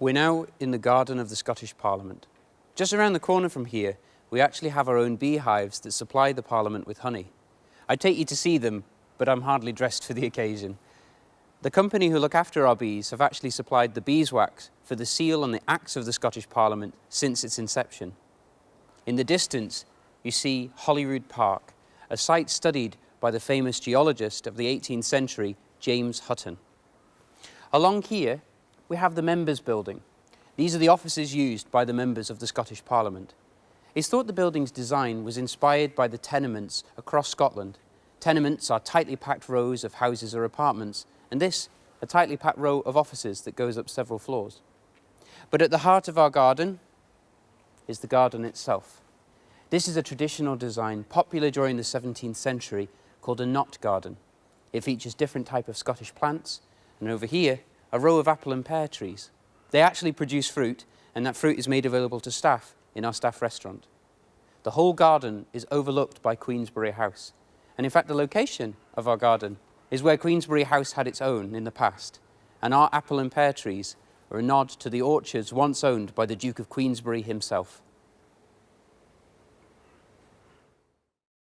We're now in the garden of the Scottish Parliament. Just around the corner from here, we actually have our own beehives that supply the Parliament with honey. I'd take you to see them, but I'm hardly dressed for the occasion. The company who look after our bees have actually supplied the beeswax for the seal on the acts of the Scottish Parliament since its inception. In the distance, you see Holyrood Park, a site studied by the famous geologist of the 18th century, James Hutton. Along here, we have the Members Building. These are the offices used by the members of the Scottish Parliament. It's thought the building's design was inspired by the tenements across Scotland. Tenements are tightly packed rows of houses or apartments, and this, a tightly packed row of offices that goes up several floors. But at the heart of our garden is the garden itself. This is a traditional design popular during the 17th century called a knot garden. It features different type of Scottish plants, and over here, a row of apple and pear trees. They actually produce fruit, and that fruit is made available to staff in our staff restaurant. The whole garden is overlooked by Queensberry House. And in fact, the location of our garden is where Queensberry House had its own in the past. And our apple and pear trees are a nod to the orchards once owned by the Duke of Queensberry himself.